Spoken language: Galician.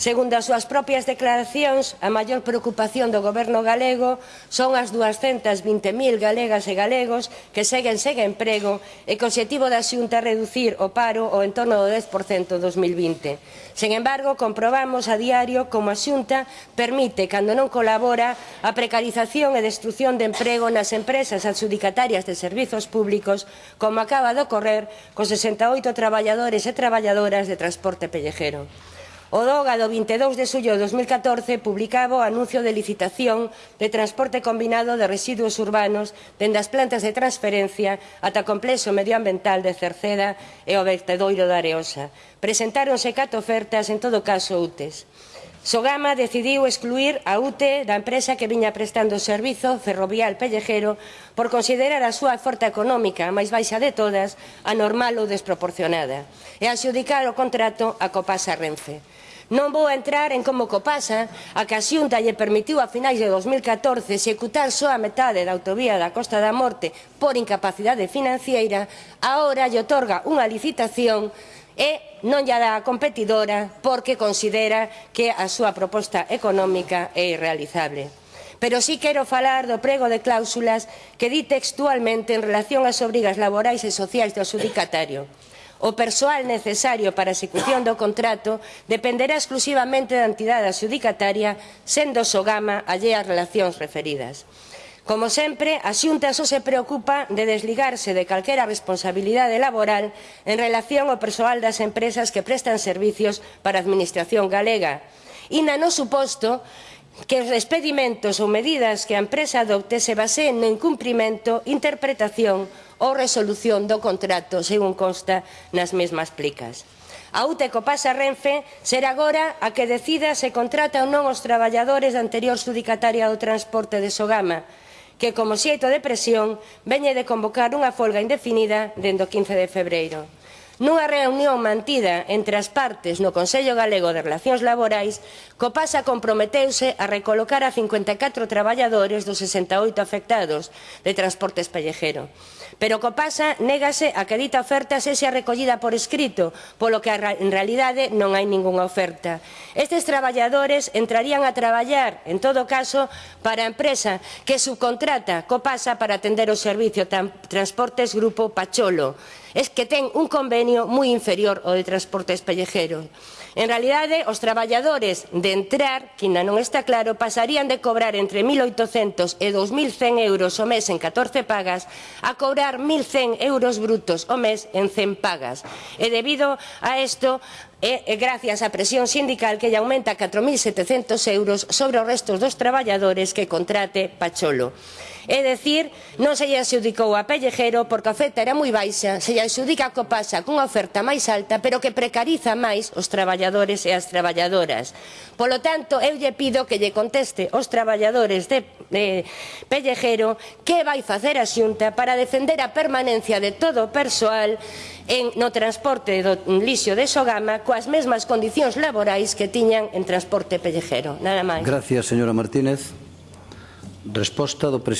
Segundo as súas propias declaracións, a maior preocupación do goberno galego son as 220.000 galegas e galegos que seguen sen emprego e que o objetivo da xunta é reducir o paro ao entorno do 10% en 2020. Sen embargo, comprobamos a diario como a xunta permite, cando non colabora, a precarización e destrucción de emprego nas empresas adxudicatarias de servizos públicos, como acaba de ocorrer cos 68 traballadores e traballadoras de transporte pellejero. O DOGA do 22 de xullo de 2014 publicaba o anuncio de licitación de transporte combinado de residuos urbanos dende as plantas de transferencia ata o complexo medioambiental de Cerceda e o vertedoiro da Areosa. Presentáronse cato ofertas, en todo caso UTES. Sogama decidiu excluir a UTE da empresa que viña prestando o servizo ferrovial pellejero por considerar a súa oferta económica a máis baixa de todas, anormal ou desproporcionada, e adxudicar o contrato a Copasa Renfe. Non vou entrar en como Copasa, a que a Xunta lle permitiu a finais de 2014 executar só a metade da autovía da Costa da Morte por incapacidade financiera, agora lle otorga unha licitación e non lle dá a competidora porque considera que a súa proposta económica é irrealizable pero sí quero falar do prego de cláusulas que di textualmente en relación ás obrigas laborais e sociais do adjudicatario. O persoal necesario para a execución do contrato dependerá exclusivamente da entidade adxudicataria, sendo Sogama allé as relacións referidas. Como sempre, a Xunta só se preocupa de desligarse de calquera responsabilidade laboral en relación ao persoal das empresas que prestan servicios para a Administración galega. Ina no suposto que os despedimentos ou medidas que a empresa adopte se baseen no incumprimento, interpretación ou resolución do contrato, según consta nas mesmas plicas. A UTE co pasa Renfe será agora a que decida se contrata ou non os traballadores da anterior sudicataria do transporte de Sogama, que como xeito de presión veñe de convocar unha folga indefinida dende o 15 de febreiro nunha reunión mantida entre as partes no Consello Galego de Relacións Laborais, Copasa comprometeuse a recolocar a 54 traballadores dos 68 afectados de transportes pellejero. Pero Copasa négase a que dita oferta sexa recollida por escrito, polo que en realidade non hai ningunha oferta. Estes traballadores entrarían a traballar, en todo caso, para a empresa que subcontrata Copasa para atender o servicio transportes Grupo Pacholo. Es que ten un convenio convenio moi inferior ao de transportes pellejero. En realidade, os traballadores de entrar, que ainda non está claro, pasarían de cobrar entre 1.800 e 2.100 euros o mes en 14 pagas a cobrar 1.100 euros brutos o mes en 100 pagas. E debido a isto, e, e gracias á presión sindical que lle aumenta 4.700 euros sobre os restos dos traballadores que contrate Pacholo. É dicir, non se lle adxudicou a Pellejero porque a oferta era moi baixa, se lle adxudica a Copasa cunha oferta máis alta, pero que precariza máis os traballadores e as traballadoras. Polo tanto, eu lle pido que lle conteste aos traballadores de, de Pellejero que vai facer a Xunta para defender a permanencia de todo o persoal en, no transporte do lixo de Sogama coas mesmas condicións laborais que tiñan en transporte pellejero. Nada máis. Gracias, señora Martínez. Resposta do presidente.